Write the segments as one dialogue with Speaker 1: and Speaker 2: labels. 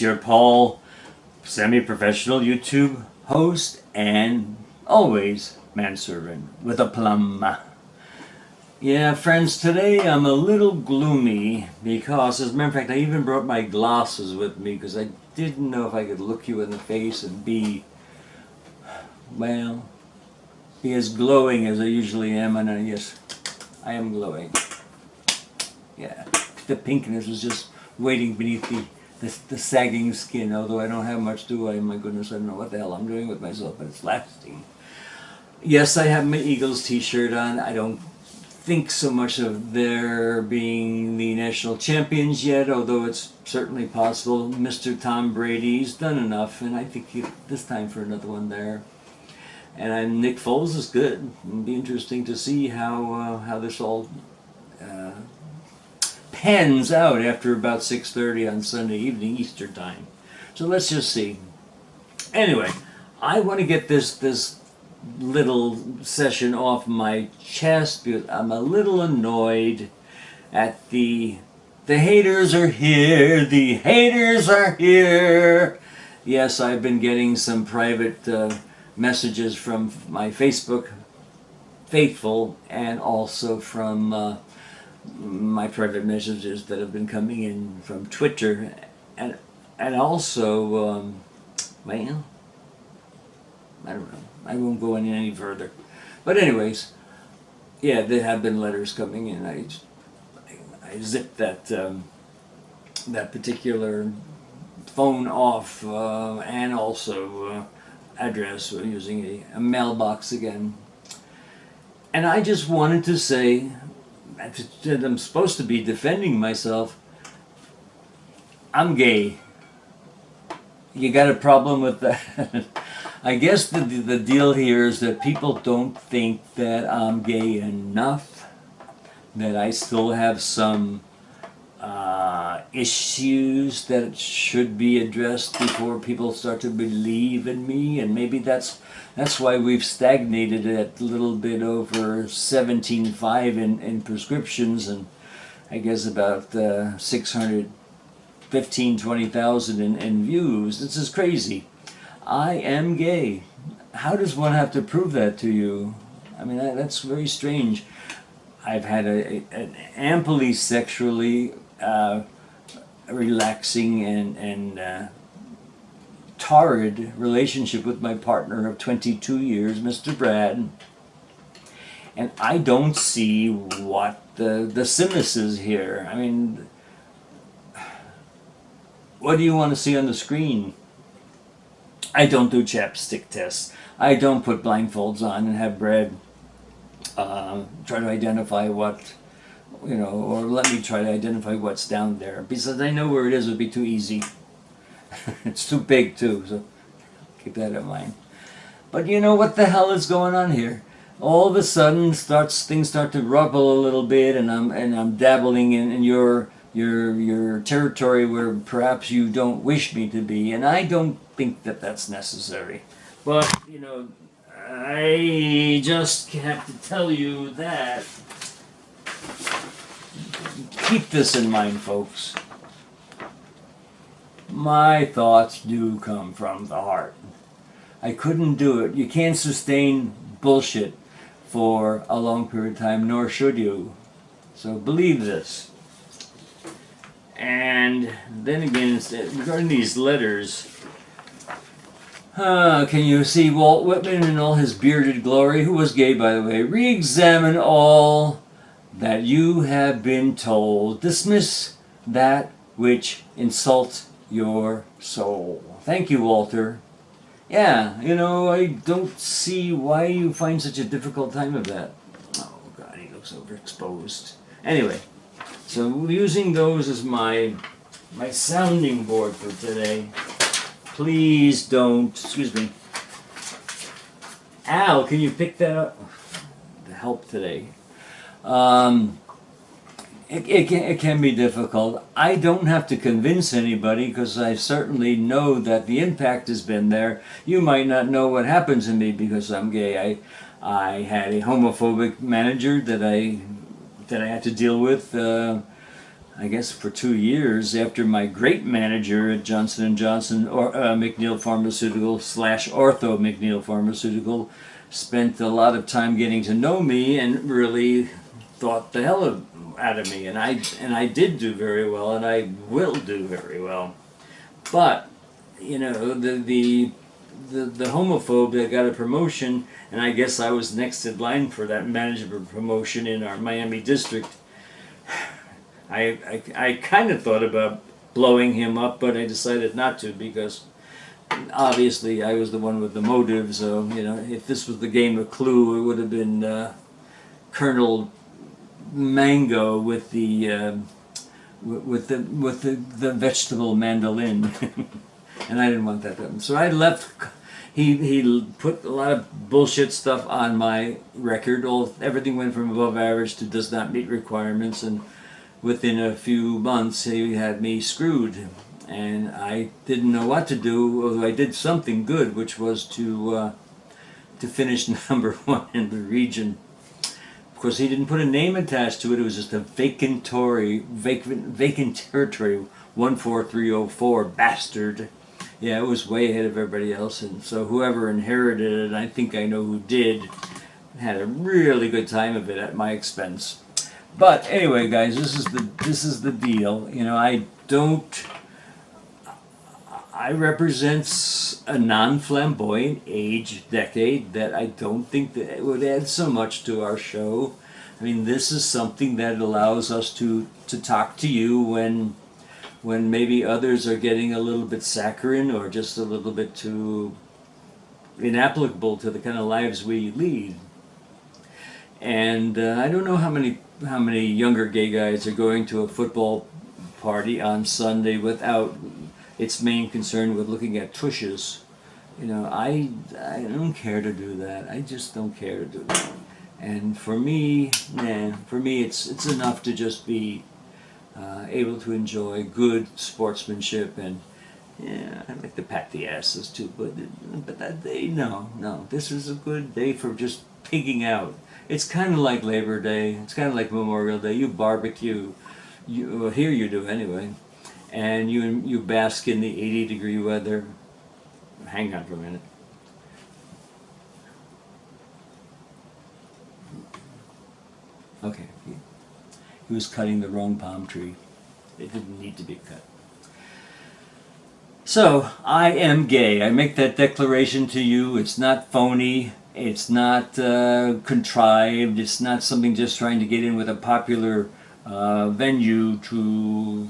Speaker 1: Your Paul, semi-professional YouTube host and always manservant with a plum. Yeah friends, today I'm a little gloomy because as a matter of fact I even brought my glasses with me because I didn't know if I could look you in the face and be, well, be as glowing as I usually am and I, yes, I am glowing. Yeah the pinkness was just waiting beneath the, the, the, sagging skin, although I don't have much to I, my goodness, I don't know what the hell I'm doing with myself, but it's lasting. Yes, I have my Eagles t-shirt on. I don't think so much of their being the national champions yet, although it's certainly possible. Mr. Tom Brady's done enough, and I think he, this time for another one there. And uh, Nick Foles is good. It'll be interesting to see how uh, how this all uh, pens out after about 6.30 on Sunday evening, Easter time. So let's just see. Anyway, I want to get this, this little session off my chest because I'm a little annoyed at the the haters are here the haters are here yes I've been getting some private uh, messages from my Facebook faithful and also from uh, my private messages that have been coming in from Twitter and and also um, I don't know. I won't go any any further. But anyways yeah there have been letters coming in. I I, I zipped that um, that particular phone off uh, and also uh, address using a, a mailbox again. And I just wanted to say I'm supposed to be defending myself. I'm gay. You got a problem with that? I guess the, the deal here is that people don't think that I'm gay enough, that I still have some issues that should be addressed before people start to believe in me, and maybe that's that's why we've stagnated at a little bit over 17.5 in, in prescriptions and I guess about uh, 600, 15, 20,000 in, in views. This is crazy. I am gay. How does one have to prove that to you? I mean, that, that's very strange. I've had a, a an amply sexually uh, relaxing and, and uh, torrid relationship with my partner of 22 years, Mr. Brad. And I don't see what the, the simus is here. I mean, what do you want to see on the screen? I don't do chapstick tests. I don't put blindfolds on and have Brad uh, try to identify what, you know, or let me try to identify what's down there. Because I know where it is, would be too easy. it's too big too, so keep that in mind. But you know what the hell is going on here? All of a sudden, starts things start to rubble a little bit, and I'm and I'm dabbling in, in your your your territory where perhaps you don't wish me to be, and I don't think that that's necessary. But you know, I just have to tell you that. Keep this in mind, folks my thoughts do come from the heart. I couldn't do it. You can't sustain bullshit for a long period of time, nor should you. So believe this. And then again, regarding these letters, uh, can you see Walt Whitman in all his bearded glory, who was gay by the way, re-examine all that you have been told. Dismiss that which insults your soul. Thank you, Walter. Yeah, you know, I don't see why you find such a difficult time of that. Oh, God, he looks overexposed. Anyway, so using those as my, my sounding board for today, please don't, excuse me, Al, can you pick that up? The help today. Um, it, it, can, it can be difficult. I don't have to convince anybody because I certainly know that the impact has been there. You might not know what happened to me because I'm gay. I, I had a homophobic manager that I, that I had to deal with. Uh, I guess for two years after my great manager at Johnson Johnson or uh, McNeil Pharmaceutical slash Ortho McNeil Pharmaceutical spent a lot of time getting to know me and really thought the hell out of me and I and I did do very well and I will do very well. But you know the the the, the homophobe that got a promotion and I guess I was next in line for that management promotion in our Miami district. I, I, I kind of thought about blowing him up but I decided not to because obviously I was the one with the motive so you know if this was the game of Clue it would have been uh, Colonel Mango with the uh, with the with the, the vegetable mandolin. And I didn't want that happen. So I left he he put a lot of bullshit stuff on my record. All everything went from above average to does not meet requirements. And within a few months he had me screwed. And I didn't know what to do. Although I did something good which was to uh, to finish number one in the region course, he didn't put a name attached to it. It was just a vacantory, vacant, vacant territory, 14304, bastard. Yeah, it was way ahead of everybody else. And so whoever inherited it, and I think I know who did, had a really good time of it at my expense. But anyway, guys, this is the this is the deal. You know, I don't I represents a non-flamboyant age decade that I don't think that it would add so much to our show. I mean, this is something that allows us to to talk to you when when maybe others are getting a little bit saccharine or just a little bit too inapplicable to the kind of lives we lead. And uh, I don't know how many how many younger gay guys are going to a football party on Sunday without its main concern with looking at tushes. You know, I, I don't care to do that. I just don't care to do that. And for me, nah, for me it's, it's enough to just be uh, able to enjoy good sportsmanship and yeah, I like to pat the asses too, but but that day, no, no. This is a good day for just pigging out. It's kind of like Labor Day. It's kind of like Memorial Day. You barbecue. You well, here you do anyway and you you bask in the 80 degree weather. Hang on for a minute. Okay, he, was cutting the wrong palm tree. It didn't need to be cut. So, I am gay. I make that declaration to you. It's not phony. It's not uh, contrived. It's not something just trying to get in with a popular uh, venue to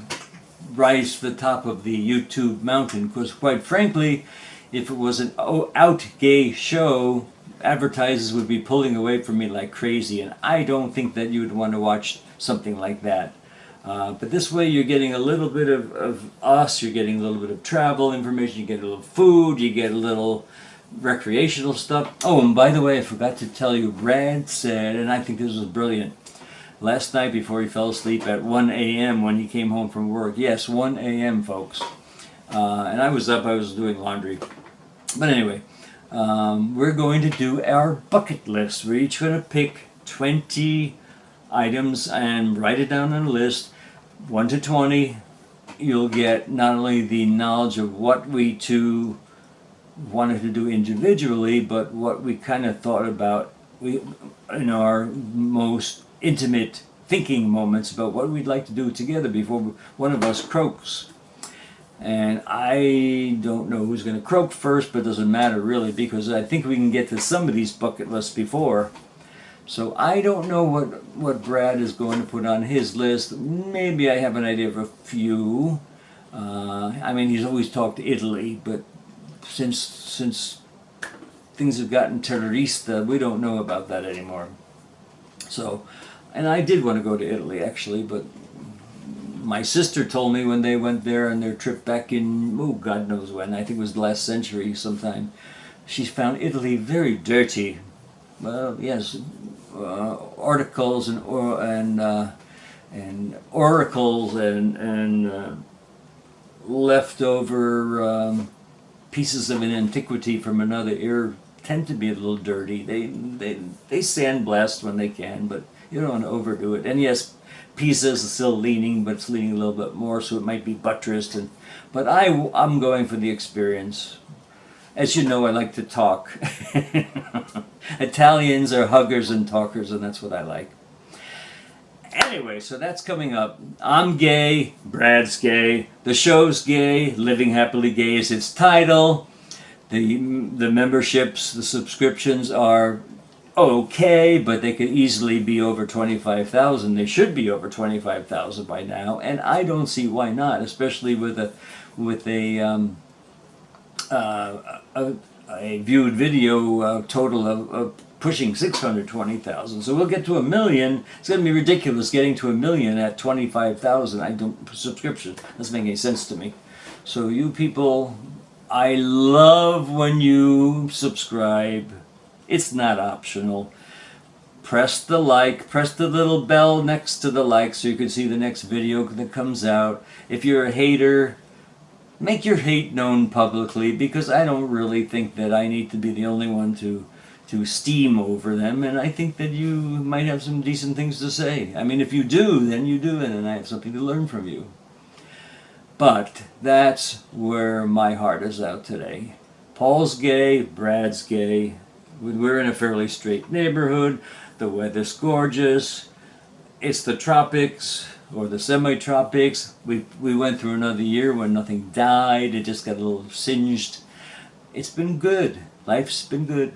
Speaker 1: rise to the top of the YouTube mountain because quite frankly if it was an out gay show advertisers would be pulling away from me like crazy and I don't think that you would want to watch something like that. Uh, but this way you're getting a little bit of, of us, you're getting a little bit of travel information, you get a little food, you get a little recreational stuff. Oh, and by the way, I forgot to tell you, Brad said, and I think this was brilliant, last night before he fell asleep at 1 a.m. when he came home from work. Yes, 1 a.m. folks. Uh, and I was up, I was doing laundry. But anyway, um, we're going to do our bucket list. We're each going to pick 20 items and write it down on a list. 1 to 20, you'll get not only the knowledge of what we two wanted to do individually, but what we kind of thought about we in our most intimate thinking moments about what we'd like to do together before one of us croaks. And I don't know who's going to croak first, but doesn't matter really because I think we can get to some of these bucket lists before. So I don't know what, what Brad is going to put on his list. Maybe I have an idea of a few. Uh, I mean, he's always talked Italy, but since since things have gotten terrorista, we don't know about that anymore. So and I did want to go to Italy actually, but my sister told me when they went there on their trip back in, oh, God knows when, I think it was the last century sometime, she found Italy very dirty. Well, yes, uh, articles and or and uh, and oracles and and uh, leftover um, pieces of an antiquity from another era tend to be a little dirty. They they they sandblast when they can, but you don't want to overdo it. And yes, Pisa is still leaning, but it's leaning a little bit more, so it might be buttressed. And but I I'm going for the experience. As you know, I like to talk. Italians are huggers and talkers, and that's what I like. Anyway, so that's coming up. I'm gay, Brad's gay, the show's gay, Living Happily Gay is its title. The, the memberships, the subscriptions are okay, but they could easily be over 25,000. They should be over 25,000 by now, and I don't see why not, especially with a with a um, uh, a, a, viewed video uh, total of, of pushing 620,000. So we'll get to a million. It's going to be ridiculous getting to a million at 25,000. I don't subscription. Doesn't make any sense to me. So you people, I love when you subscribe. It's not optional. Press the like, press the little bell next to the like so you can see the next video that comes out. If you're a hater, make your hate known publicly because I don't really think that I need to be the only one to to steam over them and I think that you might have some decent things to say. I mean if you do then you do and I have something to learn from you. But that's where my heart is out today. Paul's gay, Brad's gay, we're in a fairly straight neighborhood. The weather's gorgeous. It's the tropics or the semi-tropics. We, we went through another year when nothing died. It just got a little singed. It's been good. Life's been good.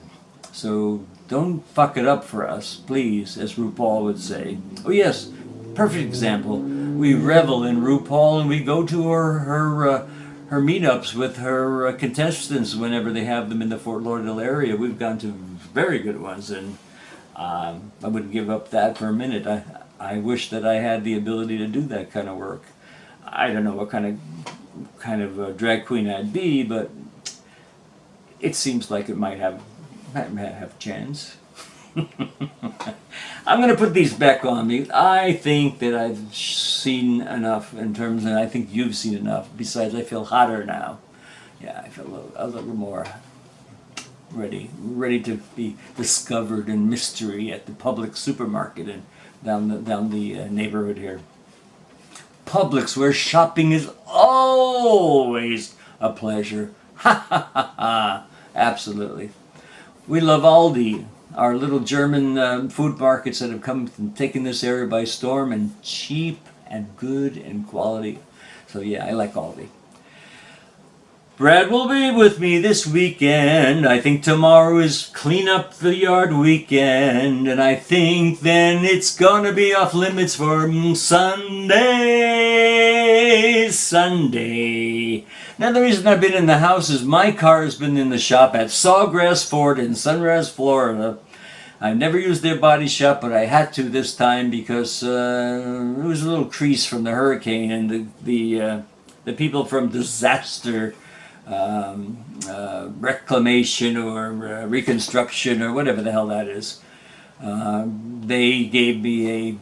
Speaker 1: So don't fuck it up for us, please, as RuPaul would say. Oh yes, perfect example. We revel in RuPaul and we go to her, her uh, her meetups with her uh, contestants whenever they have them in the Fort Lauderdale area. We've gone to very good ones, and um, I wouldn't give up that for a minute. I, I wish that I had the ability to do that kind of work. I don't know what kind of kind of drag queen I'd be, but it seems like it might have might have a chance. I'm going to put these back on me. I think that I've seen enough in terms, and I think you've seen enough. Besides, I feel hotter now. Yeah, I feel a little, a little more ready, ready to be discovered in mystery at the Publix supermarket and down the down the uh, neighborhood here. Publix, where shopping is always a pleasure. Ha ha ha ha! Absolutely. We love Aldi our little German uh, food markets that have come and taken this area by storm and cheap and good and quality. So yeah, I like Aldi. Brad will be with me this weekend. I think tomorrow is clean up the yard weekend. And I think then it's gonna be off limits for Sunday. Sunday. Now the reason I've been in the house is my car has been in the shop at Sawgrass Ford in Sunrise, Florida I've never used their body shop, but I had to this time because uh, there was a little crease from the hurricane, and the the uh, the people from disaster um, uh, reclamation or uh, reconstruction or whatever the hell that is, um, they gave me a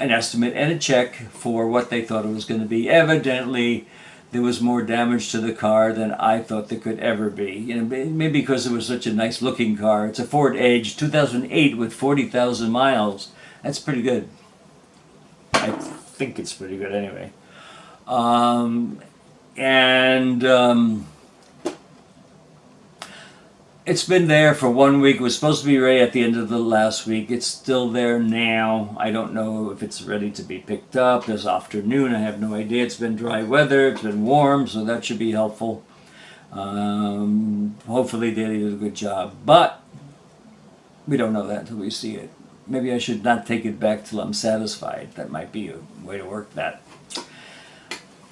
Speaker 1: an estimate and a check for what they thought it was going to be. Evidently, there was more damage to the car than I thought there could ever be. You know, maybe because it was such a nice looking car. It's a Ford Edge 2008 with 40,000 miles. That's pretty good. I think it's pretty good anyway. Um, and um, it's been there for one week. It was supposed to be ready at the end of the last week. It's still there now. I don't know if it's ready to be picked up this afternoon. I have no idea. It's been dry weather. It's been warm, so that should be helpful. Um, hopefully they did a good job. But we don't know that until we see it. Maybe I should not take it back till I'm satisfied. That might be a way to work that.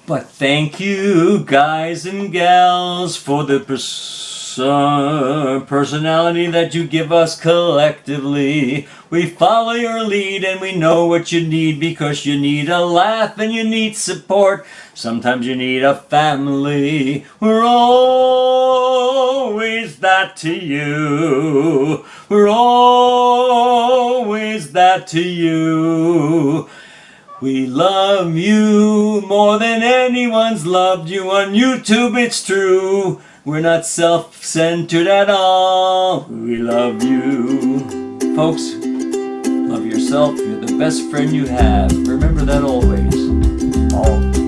Speaker 1: But thank you, guys and gals, for the pursuit personality that you give us collectively. We follow your lead and we know what you need because you need a laugh and you need support. Sometimes you need a family. We're always that to you. We're always that to you. We love you more than anyone's loved you on YouTube, it's true. We're not self-centered at all. We love you. Folks, Love yourself. You're the best friend you have. Remember that always. All